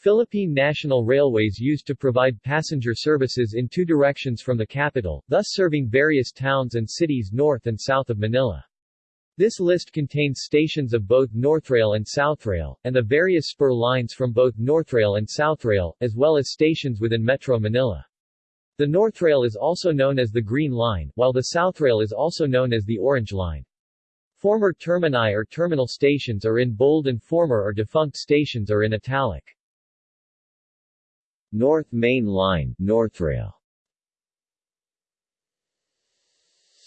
Philippine National Railways used to provide passenger services in two directions from the capital, thus serving various towns and cities north and south of Manila. This list contains stations of both Northrail and Southrail, and the various spur lines from both Northrail and Southrail, as well as stations within Metro Manila. The Northrail is also known as the Green Line, while the Southrail is also known as the Orange Line. Former termini or terminal stations are in bold and former or defunct stations are in italic. North Main Line, Northrail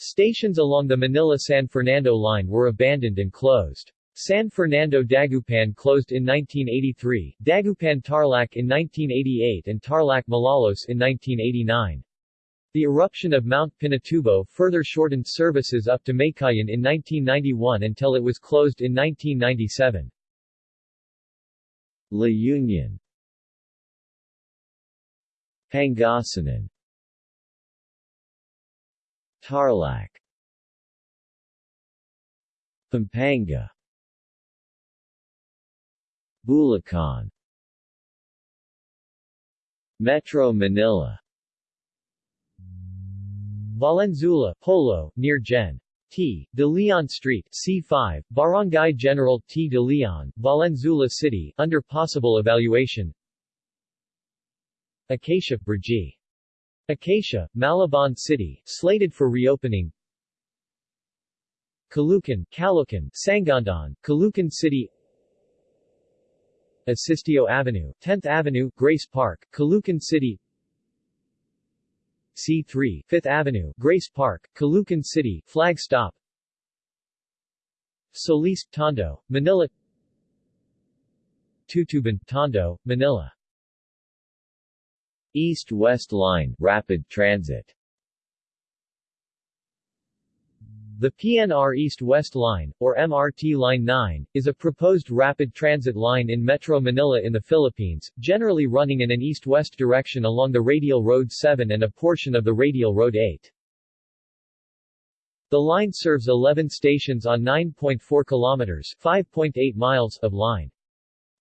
Stations along the Manila-San Fernando line were abandoned and closed. San Fernando Dagupan closed in 1983, Dagupan Tarlac in 1988 and Tarlac Malolos in 1989. The eruption of Mount Pinatubo further shortened services up to Meycauayan in 1991 until it was closed in 1997. La Union Pangasinan Tarlac Pampanga Bulacan Metro Manila Valenzuela, Polo, near Gen. T. De Leon Street, C5, Barangay General T. De Leon, Valenzuela City, under possible evaluation Acacia, Brgy. Acacia, Malabon City, slated for reopening. Caloocan, Caloocan, Sangguniang, Caloocan City. Asistio Avenue, 10th Avenue, Grace Park, Caloocan City. C3, 5th Avenue, Grace Park, Caloocan City, Flag Stop. Solis, Tondo, Manila. Tutuban, Tondo, Manila East-West Line, Rapid Transit The PNR East-West Line, or MRT Line 9, is a proposed rapid transit line in Metro Manila in the Philippines, generally running in an east-west direction along the Radial Road 7 and a portion of the Radial Road 8. The line serves 11 stations on 9.4 kilometers 5.8 miles of line.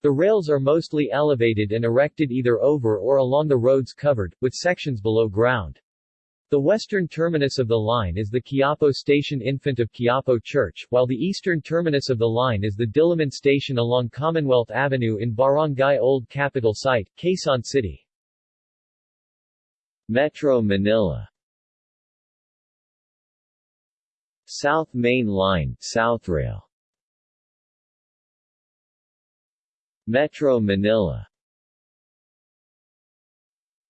The rails are mostly elevated and erected either over or along the roads covered, with sections below ground. The western terminus of the line is the Quiapo Station Infant of Quiapo Church, while the eastern terminus of the line is the Diliman Station along Commonwealth Avenue in Barangay Old Capital Site, Quezon City. Metro Manila South Main Line, Southrail Metro Manila.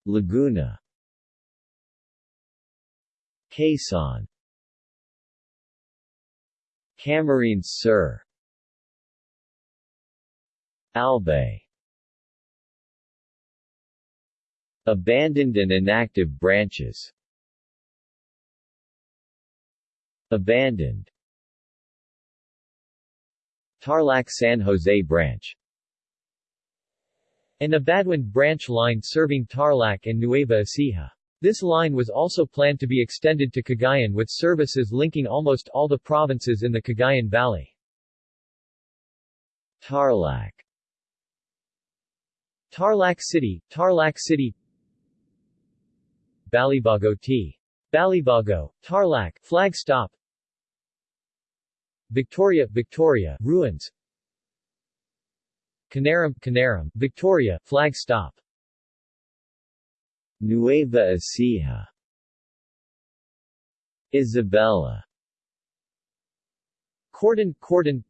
Laguna. Quezon. Camarines Sur. Albay. Abandoned and inactive branches. Abandoned. Tarlac San Jose Branch an Abaduan branch line serving Tarlac and Nueva Ecija. This line was also planned to be extended to Cagayan with services linking almost all the provinces in the Cagayan Valley. Tarlac Tarlac City, Tarlac City Balibago T. Balibago, Tarlac, Flag Stop Victoria, Victoria, Ruins Canaram, Canaram, Victoria, Flag Stop Nueva Ecija. Isabela Cordon, Cordon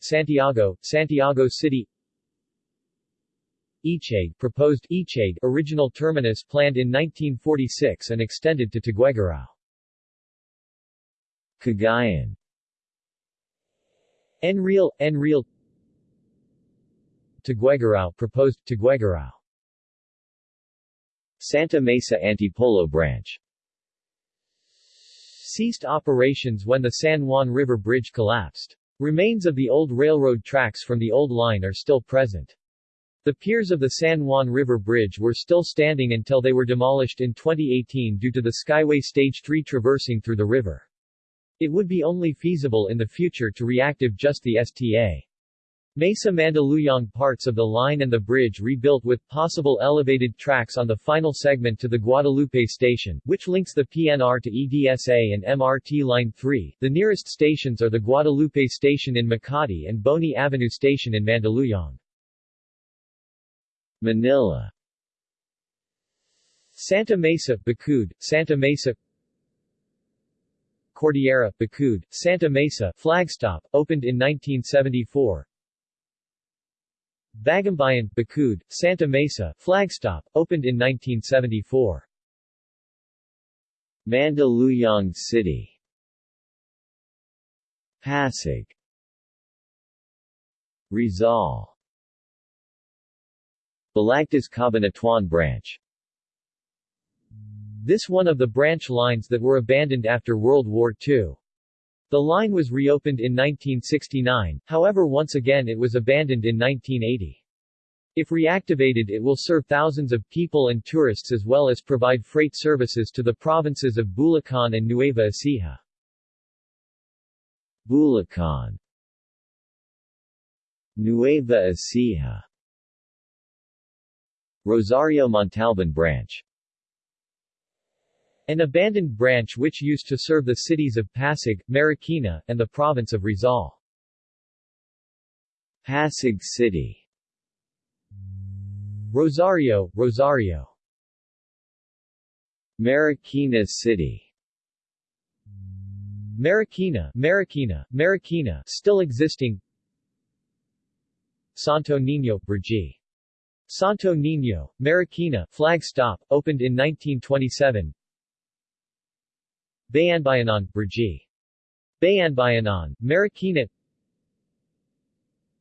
Santiago, Santiago City. Echague, proposed Echague, original terminus planned in 1946 and extended to Tuguegarao. Cagayan. Enrile, Enrile Tuguegarao proposed Santa Mesa Antipolo Branch ceased operations when the San Juan River Bridge collapsed. Remains of the old railroad tracks from the old line are still present. The piers of the San Juan River Bridge were still standing until they were demolished in 2018 due to the Skyway Stage 3 traversing through the river. It would be only feasible in the future to reactive just the STA. Mesa Mandaluyong parts of the line and the bridge rebuilt with possible elevated tracks on the final segment to the Guadalupe station, which links the PNR to EDSA and MRT Line 3. The nearest stations are the Guadalupe station in Makati and Boni Avenue station in Mandaluyong. Manila Santa Mesa, Bacud, Santa Mesa Cordillera, Bacud, Santa Mesa, Flagstop, opened in 1974 Bagumbayan, Bacud, Santa Mesa, Flagstop, opened in 1974. Mandaluyong City Pasig Rizal Balagtas Cabanatuan Branch This one of the branch lines that were abandoned after World War II. The line was reopened in 1969, however once again it was abandoned in 1980. If reactivated it will serve thousands of people and tourists as well as provide freight services to the provinces of Bulacan and Nueva Ecija. Bulacan Nueva Ecija Rosario Montalban Branch An abandoned branch which used to serve the cities of Pasig, Marikina, and the province of Rizal. Pasig City. Rosario, Rosario. Marikina City. Marikina, Marikina, Marikina still existing. Santo Niño, Brgy. Santo Niño, Marikina, flag stop, opened in 1927 Bayanbayanan, Brgy. Bayanbayanan, Marikina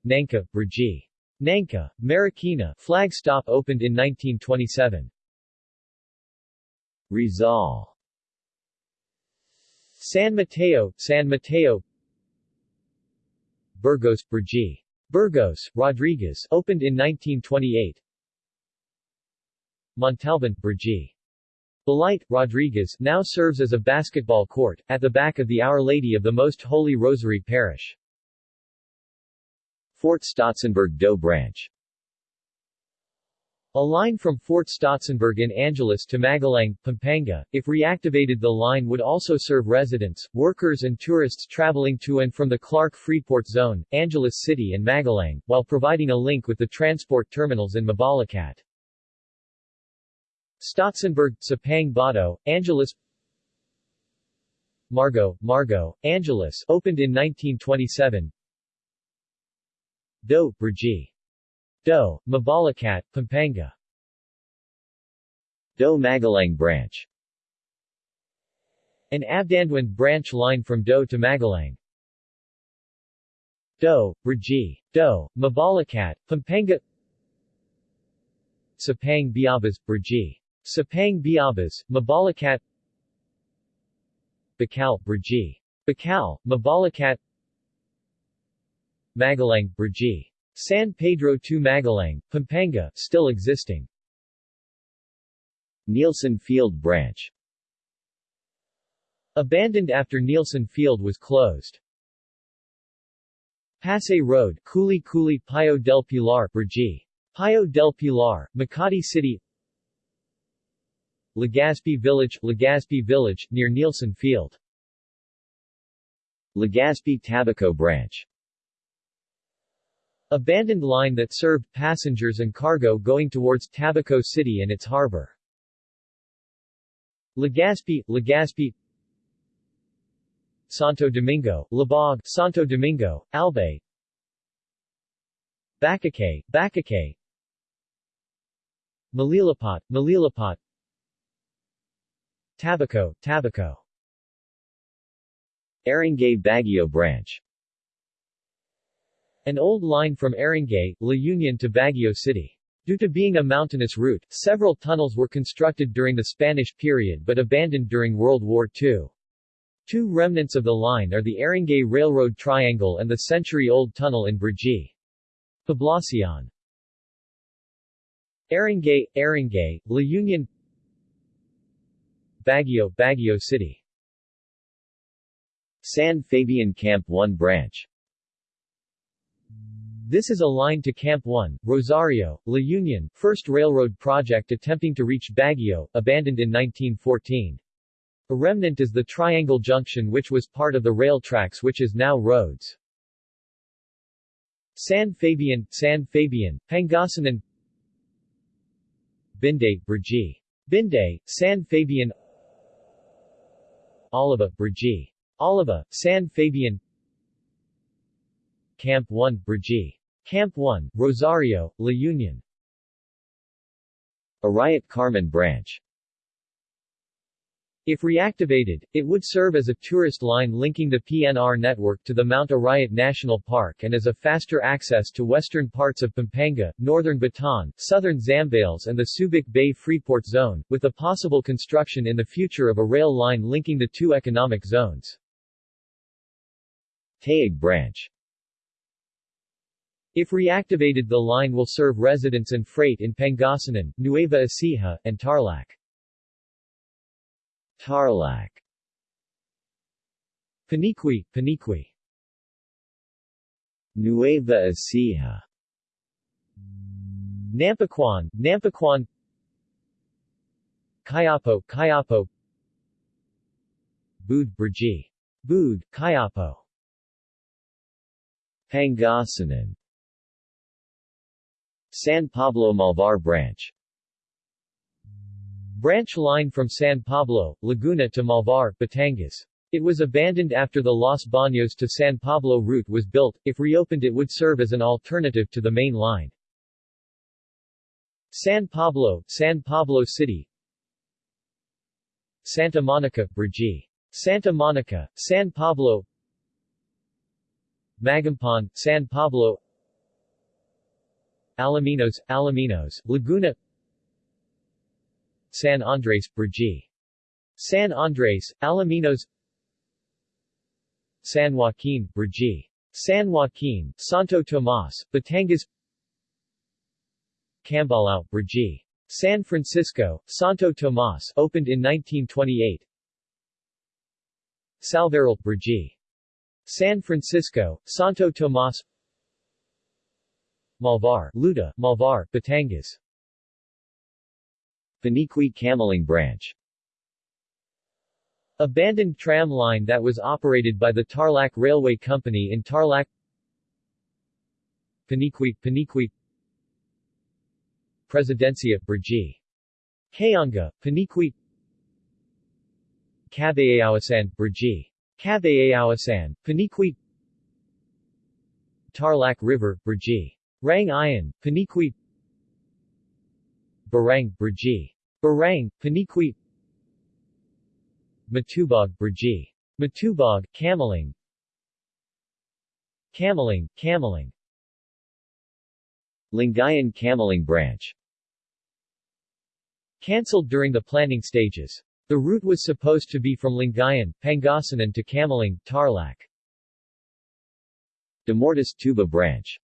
Nangka, Brgy. Nangka, Marikina, flag stop opened in 1927 Rizal San Mateo, San Mateo Burgos, Brgy. Burgos, Rodriguez, opened in 1928 Montalban, Brgy. Balite, Rodriguez, now serves as a basketball court, at the back of the Our Lady of the Most Holy Rosary Parish. Fort Stotsenburg Doe Branch A line from Fort Stotsenburg in Angeles to Magalang, Pampanga, if reactivated the line would also serve residents, workers and tourists traveling to and from the Clark Freeport Zone, Angeles City and Magalang, while providing a link with the transport terminals in Mabalacat. Stotsenburg, Sapang Bato, Angeles Margo, Margo, Angeles, opened in 1927 Do, Brgy. Do, Mabalacat, Pampanga Do Magalang Branch An Abdanduan branch line from Do to Magalang Do, Brgy. Do, Mabalacat, Pampanga Sapang Biabas, Brgy. Sapang Biabas, Mabalacat Bacal, Brgy. Bacal, Mabalacat Magalang, Brgy. San Pedro to Magalang, Pampanga, still existing. Nielsen Field Branch Abandoned after Nielsen Field was closed. Pasay Road, Culi Culi Pio del Pilar, Brgy. Pio del Pilar, Makati City Legazpi Village, Legazpi Village, near Nielsen Field. Legazpi Tabaco Branch. Abandoned line that served passengers and cargo going towards Tabaco City and its harbor. Legazpi, Legazpi. Santo Domingo, Labog, Santo Domingo, Albay. Bacacay, Bacacay. Malilipat, Malilipat Tabaco, Tabaco Aringay Baguio Branch An old line from Aringay, La Union to Baguio City. Due to being a mountainous route, several tunnels were constructed during the Spanish period but abandoned during World War II. Two remnants of the line are the Aringay Railroad Triangle and the century-old tunnel in Brgy. Poblacion Aringay, Aringay, La Union Baguio, Baguio City San Fabian Camp 1 Branch This is a line to Camp 1, Rosario, La Union, first railroad project attempting to reach Baguio, abandoned in 1914. A remnant is the Triangle Junction which was part of the rail tracks which is now roads. San Fabian, San Fabian, Pangasinan Binday, Brgy. Binday, San Fabian Oliva, Brgy. Oliva, San Fabian Camp 1, Brgy. Camp 1, Rosario, La Union Arayat Carmen Branch if reactivated, it would serve as a tourist line linking the PNR network to the Mount Arayat National Park and as a faster access to western parts of Pampanga, northern Bataan, southern Zambales and the Subic Bay Freeport Zone, with the possible construction in the future of a rail line linking the two economic zones. Taguig Branch If reactivated the line will serve residents and freight in Pangasinan, Nueva Ecija, and Tarlac. Tarlac. Paniqui, Paniqui Nueva Ecija. Nampicuan, Nampicuan. Cuyapo, Cuyapo Bood, Brgy. Bood, Cuyapo Pangasinan. San Pablo Malvar Branch Branch line from San Pablo, Laguna to Malvar, Batangas. It was abandoned after the Los Baños to San Pablo route was built. If reopened it would serve as an alternative to the main line. San Pablo, San Pablo City Santa Monica, Brgy. Santa Monica, San Pablo Magampan, San Pablo Alaminos, Alaminos, Laguna San Andres, Brgy. San Andres, Alaminos San Joaquin, Brgy. San Joaquin, Santo Tomas, Batangas Cambalao, Brgy. San Francisco, Santo Tomas opened in 1928 Salveral, Brgy. San Francisco, Santo Tomas Malvar, Luda, Malvar, Batangas Paniqui Camiling Branch Abandoned tram line that was operated by the Tarlac Railway Company in Tarlac Paniqui, Paniqui Presidencia, Brgy. Kayanga, Paniqui Cabayawasan, Brgy. Cabayawasan, Paniqui Tarlac River, Brgy. Rang Iron, Paniqui Barang, Brgy. Barang, Paniqui Matubog, Brgy. Matubog, Camiling Camiling, Camiling Lingayen Camiling Branch Cancelled during the planning stages. The route was supposed to be from Lingayen, Pangasinan to Camiling, Tarlac. Damortis Tuba Branch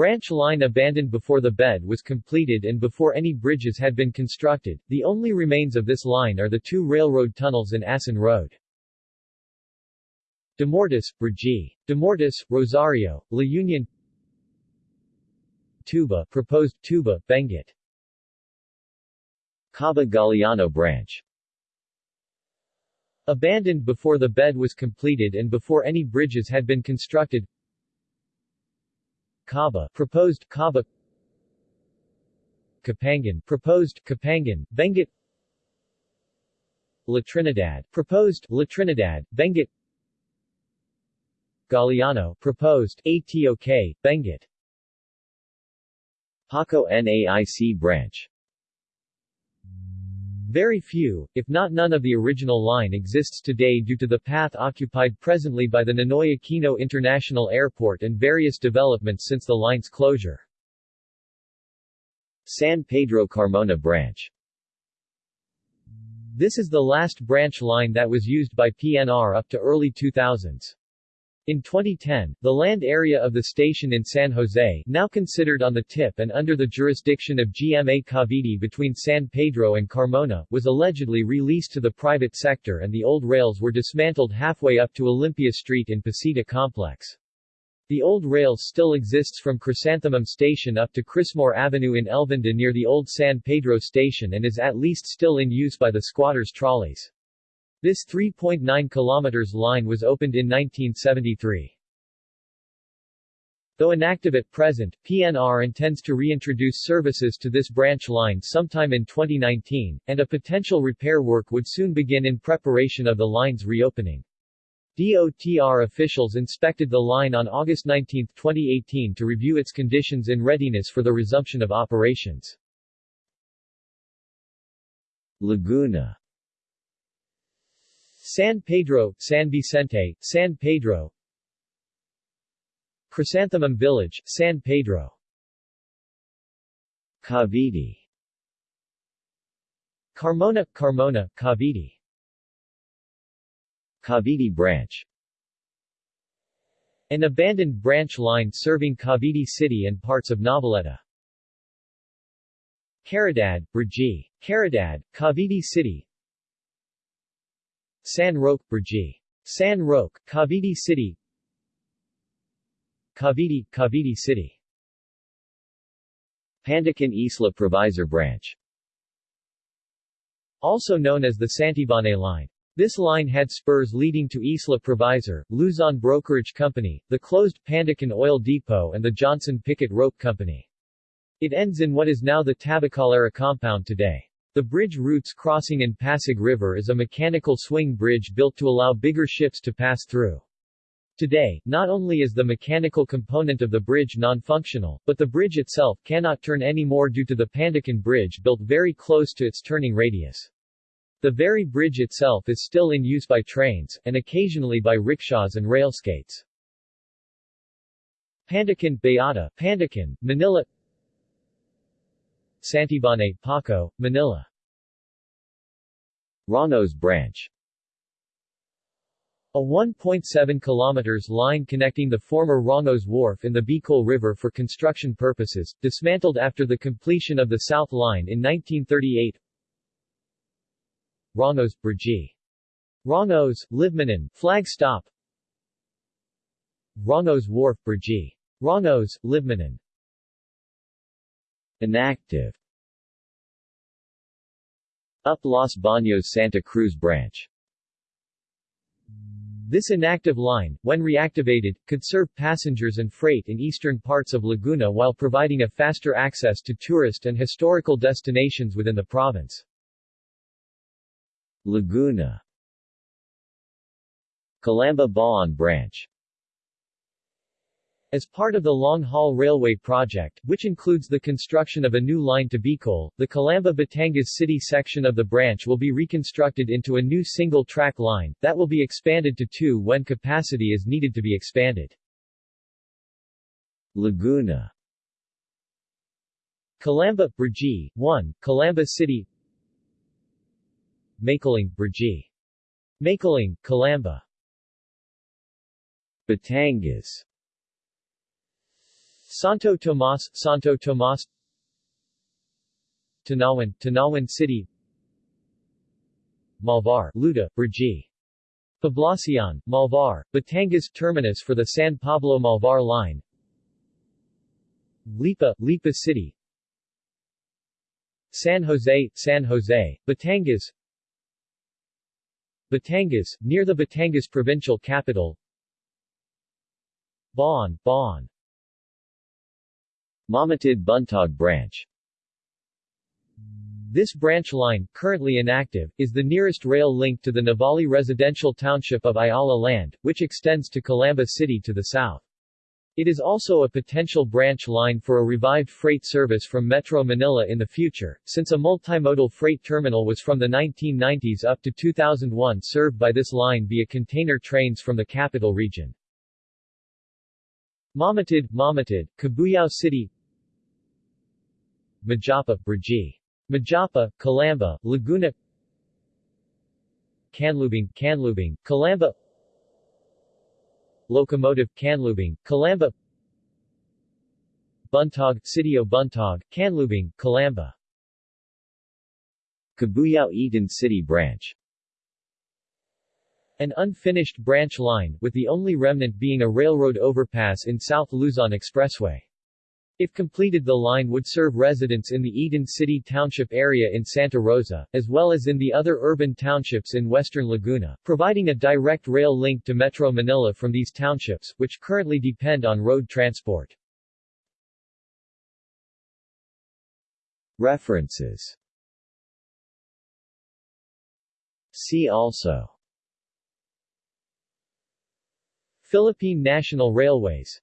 Branch line abandoned before the bed was completed and before any bridges had been constructed. The only remains of this line are the two railroad tunnels in Asin Road. Damortis, Brgy. Damortis, Rosario, La Union Tuba, proposed Tuba, Benguet. Caba Branch Abandoned before the bed was completed and before any bridges had been constructed Caba, proposed Kaba. Kapangan, proposed Kapangan, Benguet. La Trinidad, proposed La Trinidad, Benguet. Galiano, proposed ATOK, Benguet. Paco NAIC Branch very few, if not none of the original line exists today due to the path occupied presently by the Ninoy Aquino International Airport and various developments since the line's closure. San Pedro Carmona Branch This is the last branch line that was used by PNR up to early 2000s. In 2010, the land area of the station in San Jose, now considered on the tip and under the jurisdiction of GMA Cavite between San Pedro and Carmona, was allegedly released to the private sector and the old rails were dismantled halfway up to Olympia Street in Pacita Complex. The old rails still exists from Chrysanthemum Station up to Chrismore Avenue in Elvinda near the old San Pedro Station and is at least still in use by the squatters' trolleys. This 3.9 km line was opened in 1973. Though inactive at present, PNR intends to reintroduce services to this branch line sometime in 2019, and a potential repair work would soon begin in preparation of the line's reopening. DOTR officials inspected the line on August 19, 2018 to review its conditions in readiness for the resumption of operations. Laguna San Pedro, San Vicente, San Pedro. Chrysanthemum Village, San Pedro. Cavite. Carmona, Carmona, Cavite. Cavite Branch. An abandoned branch line serving Cavite City and parts of Noveleta. Caridad, Brgy. Caridad, Cavite City San Roque, Brgy. San Roque, Cavite City Cavite, Cavite City Pandacan Isla Provisor Branch Also known as the Santibane Line. This line had spurs leading to Isla Provisor, Luzon Brokerage Company, the closed Pandacan Oil Depot and the Johnson Pickett Rope Company. It ends in what is now the Tabacalera compound today. The bridge routes crossing in Pasig River is a mechanical swing bridge built to allow bigger ships to pass through. Today, not only is the mechanical component of the bridge non-functional, but the bridge itself cannot turn anymore due to the Pandacan Bridge built very close to its turning radius. The very bridge itself is still in use by trains, and occasionally by rickshaws and railskates. Pandacan, Beata, Pandacan, Manila Santibane, Paco, Manila Rongos Branch. A 1.7 kilometers line connecting the former Rongos Wharf in the Bicol River for construction purposes, dismantled after the completion of the South Line in 1938 Rongos, Brgy. Rongos, Libmanan, Flag Stop. Rongos Wharf, Brgy. Rongos, Libmanan Inactive Up Los Baños Santa Cruz Branch. This inactive line, when reactivated, could serve passengers and freight in eastern parts of Laguna while providing a faster access to tourist and historical destinations within the province. Laguna. Calamba Bauan Branch as part of the long-haul railway project, which includes the construction of a new line to Bicol, the Calamba Batangas City section of the branch will be reconstructed into a new single-track line, that will be expanded to two when capacity is needed to be expanded. Laguna Calamba, Brgy, 1, Calamba City Makiling, Brgy. Makiling, Calamba Batangas Santo Tomas, Santo Tomas. Tanauan, Tanauan City. Malvar, Luda, Brgy. Poblacion, Malvar, Batangas terminus for the San Pablo-Malvar line. Lipa, Lipa City. San Jose, San Jose, Batangas. Batangas, near the Batangas provincial capital. Bauan, Bauan Mamatid Buntog Branch This branch line, currently inactive, is the nearest rail link to the Nuvali residential township of Ayala Land, which extends to Calamba City to the south. It is also a potential branch line for a revived freight service from Metro Manila in the future, since a multimodal freight terminal was from the 1990s up to 2001 served by this line via container trains from the capital region. Mamatid, Mamatid, Cabuyao City Majapa, Brgy. Majapa, Calamba, Laguna. Canlubang, Canlubang, Calamba Locomotive, Canlubang, Calamba Buntog, Sitio Buntog, Canlubang, Calamba Cabuyao Eden City Branch. An unfinished branch line, with the only remnant being a railroad overpass in South Luzon Expressway. If completed the line would serve residents in the Eden City Township area in Santa Rosa, as well as in the other urban townships in western Laguna, providing a direct rail link to Metro Manila from these townships, which currently depend on road transport. References. See also. Philippine National Railways